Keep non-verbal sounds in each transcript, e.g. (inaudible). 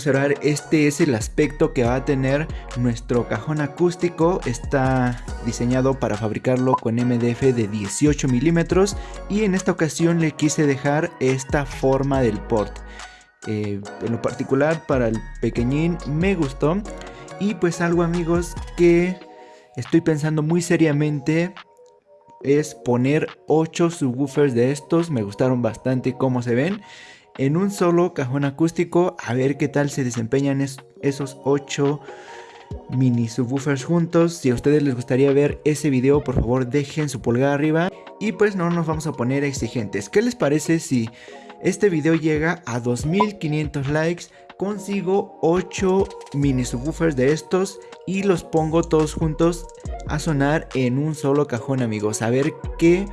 observar, este es el aspecto que va a tener nuestro cajón acústico. Está diseñado para fabricarlo con MDF de 18 milímetros y en esta ocasión le quise dejar esta forma del port. Eh, en lo particular para el pequeñín me gustó y pues algo amigos que estoy pensando muy seriamente es poner 8 subwoofers de estos, me gustaron bastante cómo se ven en un solo cajón acústico a ver qué tal se desempeñan esos 8 mini subwoofers juntos. Si a ustedes les gustaría ver ese video, por favor dejen su pulgar arriba. Y pues no nos vamos a poner exigentes. ¿Qué les parece si este video llega a 2500 likes? Consigo 8 mini subwoofers de estos y los pongo todos juntos a sonar en un solo cajón amigos. A ver qué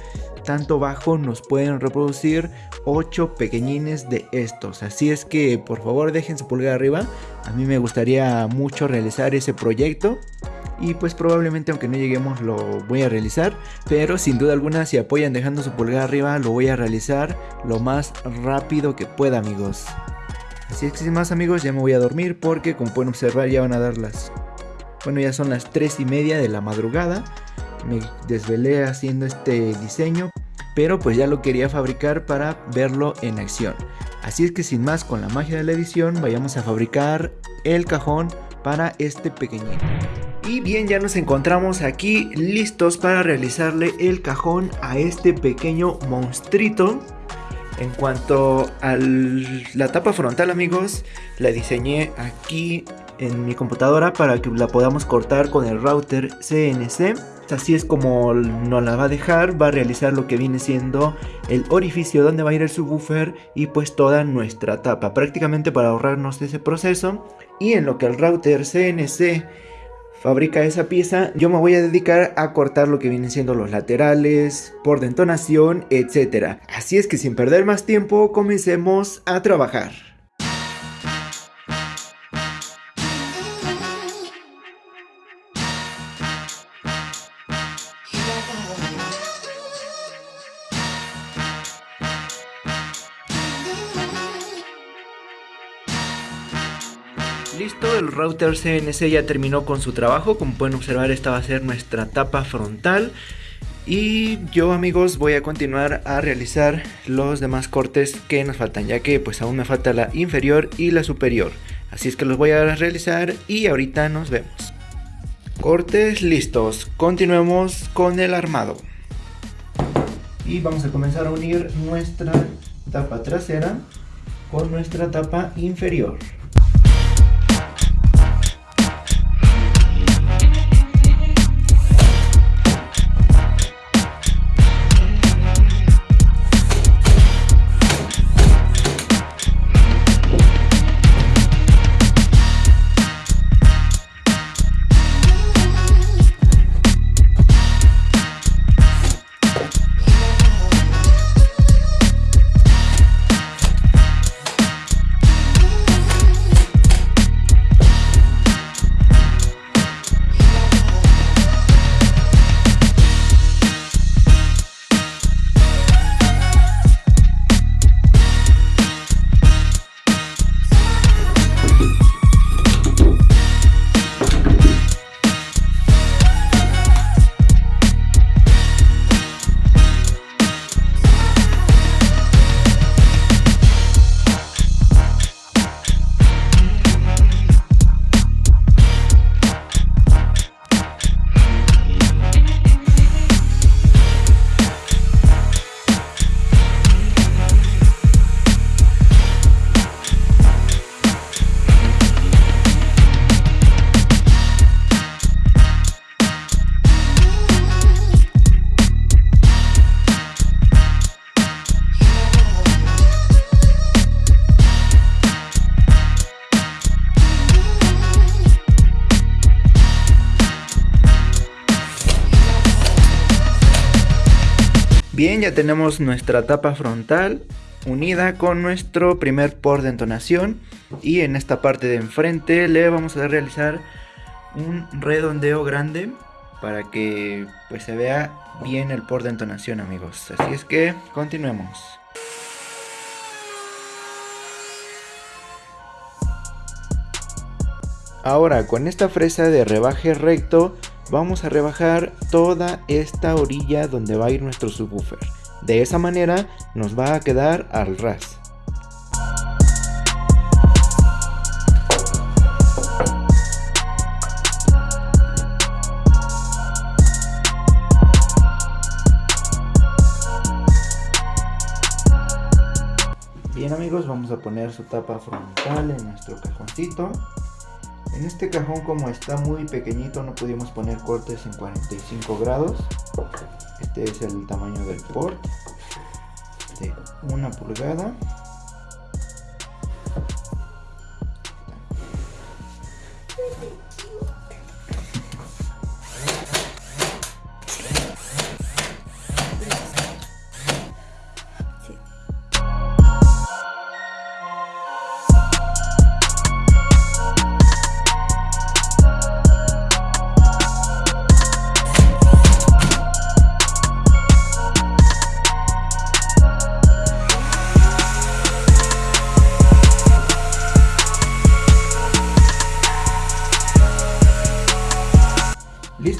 tanto bajo nos pueden reproducir 8 pequeñines de estos. Así es que por favor dejen su pulgar arriba. A mí me gustaría mucho realizar ese proyecto. Y pues probablemente aunque no lleguemos lo voy a realizar. Pero sin duda alguna si apoyan dejando su pulgar arriba lo voy a realizar lo más rápido que pueda amigos. Así es que sin más amigos ya me voy a dormir porque como pueden observar ya van a dar las... Bueno ya son las 3 y media de la madrugada me desvelé haciendo este diseño, pero pues ya lo quería fabricar para verlo en acción. Así es que sin más, con la magia de la edición, vayamos a fabricar el cajón para este pequeñito. Y bien, ya nos encontramos aquí listos para realizarle el cajón a este pequeño monstruito. En cuanto a la tapa frontal amigos, la diseñé aquí en mi computadora para que la podamos cortar con el router CNC. Así es como nos la va a dejar, va a realizar lo que viene siendo el orificio donde va a ir el subwoofer y pues toda nuestra tapa, prácticamente para ahorrarnos ese proceso. Y en lo que el router CNC fabrica esa pieza, yo me voy a dedicar a cortar lo que vienen siendo los laterales, por detonación, etc. Así es que sin perder más tiempo, comencemos a trabajar. Listo, el router CNC ya terminó con su trabajo, como pueden observar esta va a ser nuestra tapa frontal. Y yo amigos voy a continuar a realizar los demás cortes que nos faltan ya que pues aún me falta la inferior y la superior. Así es que los voy a realizar y ahorita nos vemos. Cortes listos. Continuemos con el armado. Y vamos a comenzar a unir nuestra tapa trasera con nuestra tapa inferior tenemos nuestra tapa frontal unida con nuestro primer por de entonación. Y en esta parte de enfrente le vamos a realizar un redondeo grande para que pues se vea bien el por de entonación amigos. Así es que continuemos. Ahora con esta fresa de rebaje recto vamos a rebajar toda esta orilla donde va a ir nuestro subwoofer. De esa manera nos va a quedar al ras. Bien amigos, vamos a poner su tapa frontal en nuestro cajoncito. En este cajón como está muy pequeñito no pudimos poner cortes en 45 grados. Este es el tamaño del port de una pulgada.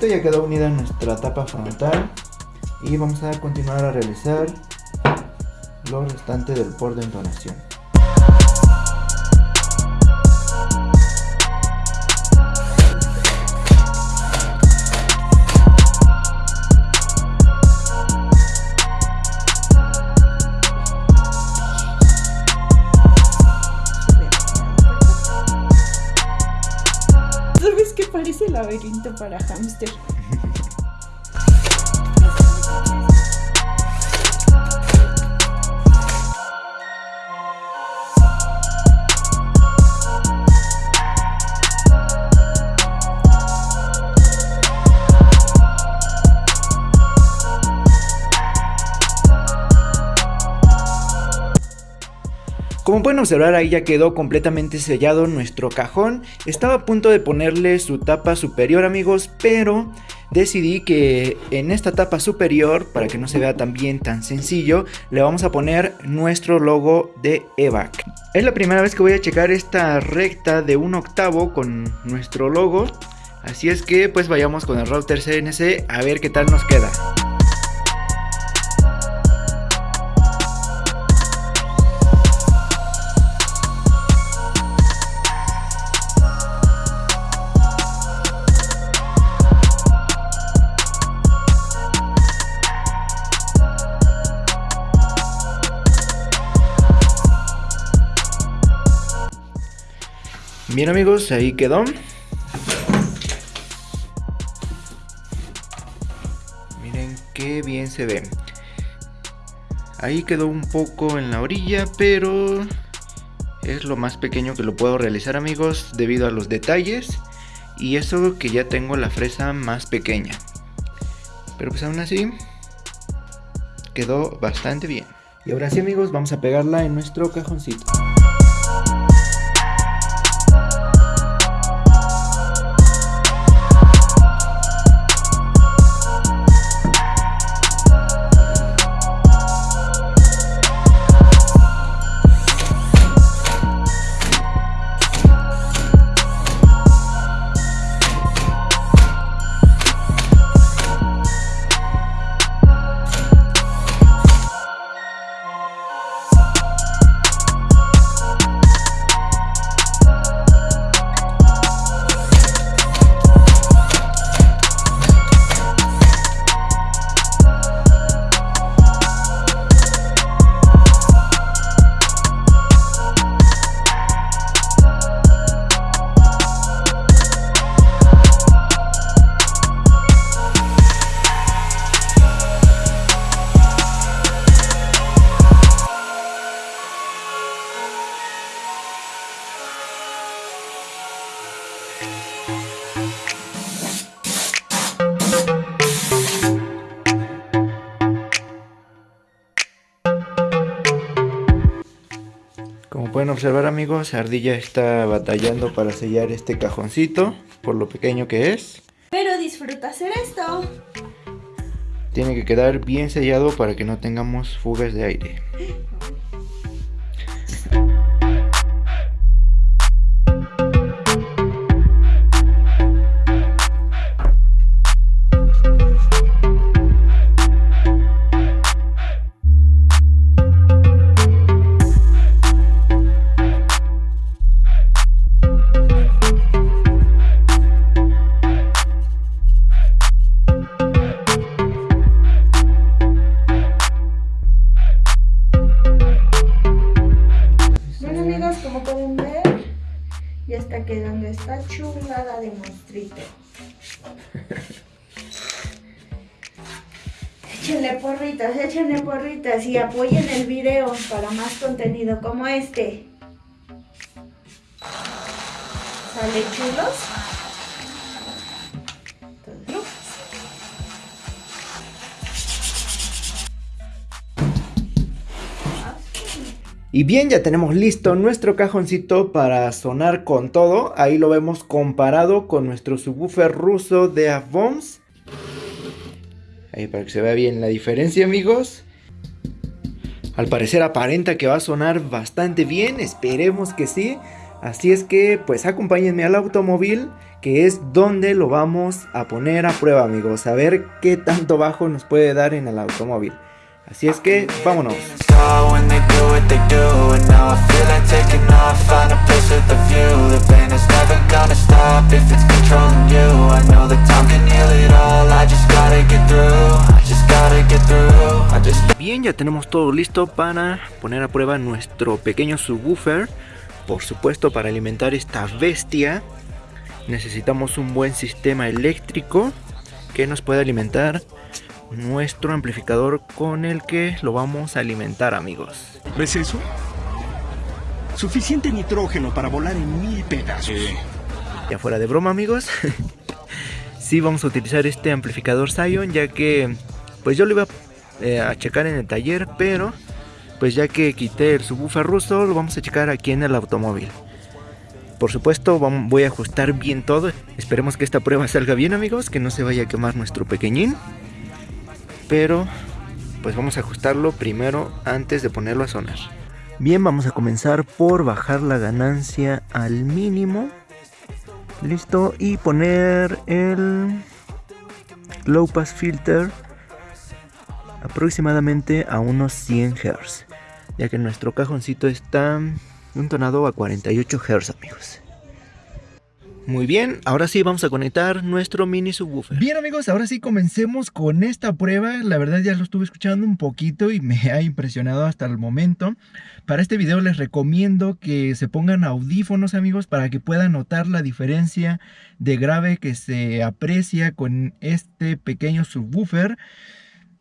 Ya quedó unida nuestra tapa frontal y vamos a continuar a realizar lo restante del por de entonación. Parece laberinto para hámster? Pueden observar ahí ya quedó completamente sellado nuestro cajón. Estaba a punto de ponerle su tapa superior amigos, pero decidí que en esta tapa superior, para que no se vea tan bien, tan sencillo, le vamos a poner nuestro logo de EVAC. Es la primera vez que voy a checar esta recta de un octavo con nuestro logo. Así es que pues vayamos con el router CNC a ver qué tal nos queda. Bien amigos, ahí quedó. Miren qué bien se ve. Ahí quedó un poco en la orilla, pero es lo más pequeño que lo puedo realizar amigos debido a los detalles. Y eso que ya tengo la fresa más pequeña. Pero pues aún así quedó bastante bien. Y ahora sí amigos, vamos a pegarla en nuestro cajoncito. Pueden observar amigos, Ardilla está batallando para sellar este cajoncito, por lo pequeño que es. Pero disfruta hacer esto. Tiene que quedar bien sellado para que no tengamos fugas de aire. Porritas, échenle porritas y apoyen el video para más contenido como este. ¿Sale chulos? Y bien, ya tenemos listo nuestro cajoncito para sonar con todo. Ahí lo vemos comparado con nuestro subwoofer ruso de Avons. Para que se vea bien la diferencia, amigos. Al parecer aparenta que va a sonar bastante bien, esperemos que sí. Así es que, pues acompáñenme al automóvil, que es donde lo vamos a poner a prueba, amigos. A ver qué tanto bajo nos puede dar en el automóvil. Así es que, vámonos. Ya tenemos todo listo para poner a prueba nuestro pequeño subwoofer. Por supuesto, para alimentar esta bestia necesitamos un buen sistema eléctrico que nos pueda alimentar nuestro amplificador con el que lo vamos a alimentar amigos. ¿Ves eso? Suficiente nitrógeno para volar en mil pedazos. Ya fuera de broma amigos, (laughs) sí vamos a utilizar este amplificador Zion ya que pues yo lo iba eh, a checar en el taller pero pues ya que quité el subwoofer ruso lo vamos a checar aquí en el automóvil. Por supuesto voy a ajustar bien todo, esperemos que esta prueba salga bien amigos, que no se vaya a quemar nuestro pequeñín pero pues vamos a ajustarlo primero antes de ponerlo a sonar. Bien, vamos a comenzar por bajar la ganancia al mínimo. Listo, y poner el low pass filter aproximadamente a unos 100 Hz, ya que nuestro cajoncito está un tonado a 48 Hz, amigos. Muy bien, ahora sí vamos a conectar nuestro mini subwoofer. Bien amigos, ahora sí comencemos con esta prueba. La verdad ya lo estuve escuchando un poquito y me ha impresionado hasta el momento. Para este video les recomiendo que se pongan audífonos amigos para que puedan notar la diferencia de grave que se aprecia con este pequeño subwoofer.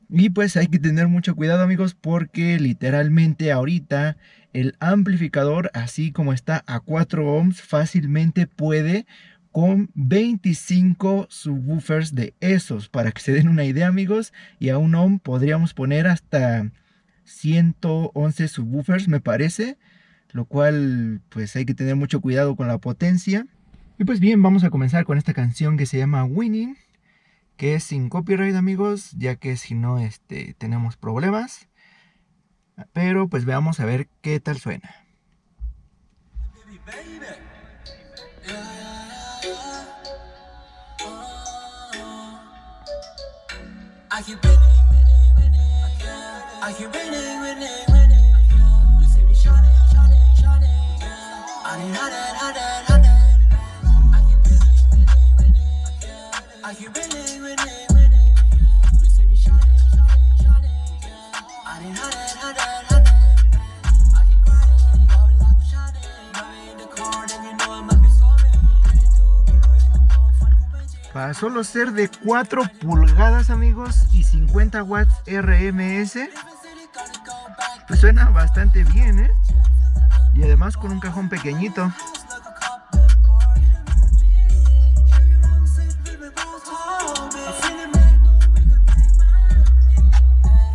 Y pues hay que tener mucho cuidado amigos porque literalmente ahorita el amplificador, así como está a 4 ohms, fácilmente puede con 25 subwoofers de esos. Para que se den una idea, amigos, y a un ohm podríamos poner hasta 111 subwoofers, me parece. Lo cual, pues hay que tener mucho cuidado con la potencia. Y pues bien, vamos a comenzar con esta canción que se llama Winning. Que es sin copyright, amigos, ya que si no, este, tenemos problemas. Pero pues veamos a ver qué tal suena. Solo ser de 4 pulgadas amigos y 50 watts RMS Pues suena bastante bien ¿eh? Y además con un cajón pequeñito.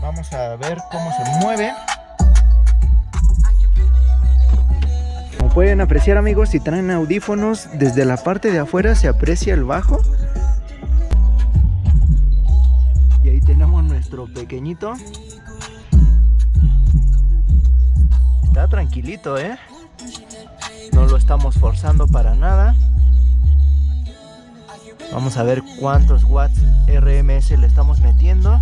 Vamos a ver cómo se mueve. Como pueden apreciar amigos, si traen audífonos, desde la parte de afuera se aprecia el bajo Está tranquilito, ¿eh? No lo estamos forzando para nada. Vamos a ver cuántos watts RMS le estamos metiendo.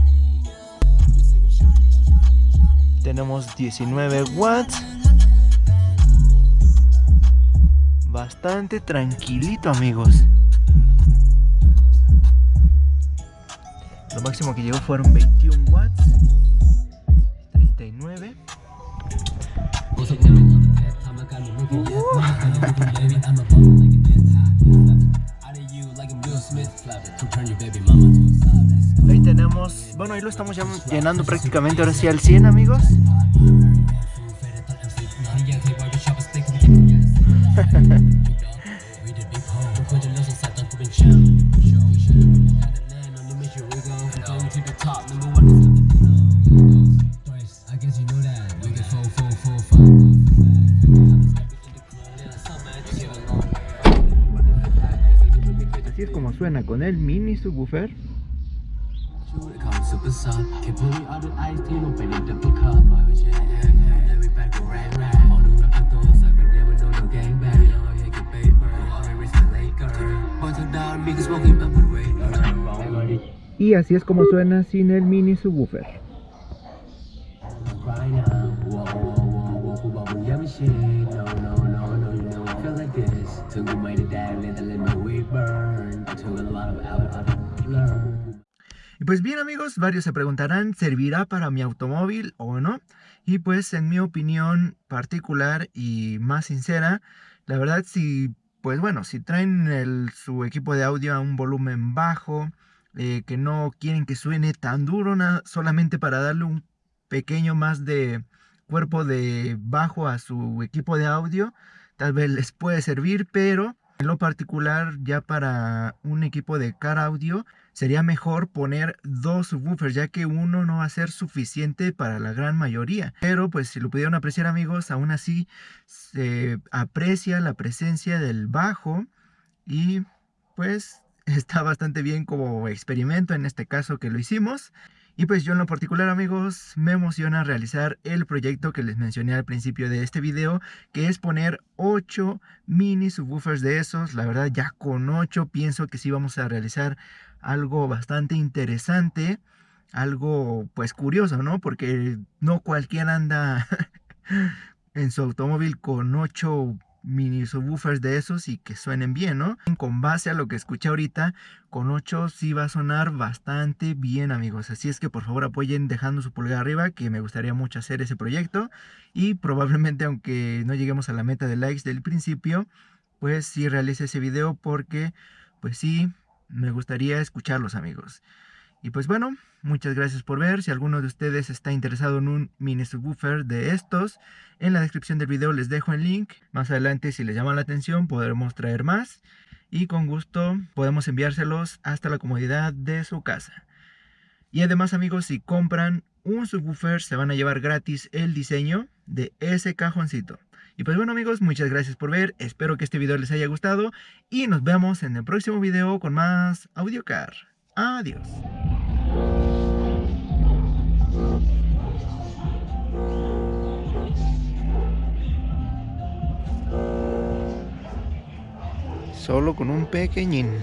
Tenemos 19 watts. Bastante tranquilito, amigos. máximo que llegó fueron 21 watts 39. Ahí tenemos, bueno ahí lo estamos ya llenando prácticamente ahora sí al 100 amigos. Suena con el mini subwoofer. Y así es como suena sin el mini subwoofer. Y pues bien amigos, varios se preguntarán, ¿servirá para mi automóvil o no? Y pues en mi opinión particular y más sincera, la verdad si, pues bueno, si traen su equipo de audio a un volumen bajo, eh, que no quieren que suene tan duro, solamente para darle un pequeño más de cuerpo de bajo a su equipo de audio, tal vez les puede servir, pero en lo particular ya para un equipo de car audio sería mejor poner dos subwoofers ya que uno no va a ser suficiente para la gran mayoría. Pero pues si lo pudieron apreciar amigos, aún así se aprecia la presencia del bajo y pues (laughs) está bastante bien como experimento en este caso que lo hicimos. Y pues yo en lo particular amigos me emociona realizar el proyecto que les mencioné al principio de este video que es poner 8 mini subwoofers de esos. La verdad ya con 8 pienso que sí vamos a realizar algo bastante interesante. Algo pues curioso, ¿no? Porque no cualquiera anda (laughs) en su automóvil con 8 mini subwoofers de esos y que suenen bien, ¿no? Con base a lo que escuché ahorita, con 8 sí va a sonar bastante bien, amigos. Así es que por favor apoyen dejando su pulgar arriba, que me gustaría mucho hacer ese proyecto. Y probablemente, aunque no lleguemos a la meta de likes del principio, pues sí realice ese video porque, pues sí, me gustaría escucharlos, amigos. Y pues bueno, muchas gracias por ver. Si alguno de ustedes está interesado en un mini subwoofer de estos, en la descripción del video les dejo el link. Más adelante, si les llama la atención, podremos traer más. Y con gusto podemos enviárselos hasta la comodidad de su casa. Y además amigos, si compran un subwoofer, se van a llevar gratis el diseño de ese cajoncito. Y pues bueno amigos, muchas gracias por ver, espero que este video les haya gustado y nos vemos en el próximo video con más AudioCar. Adiós. Solo con un pequeñín.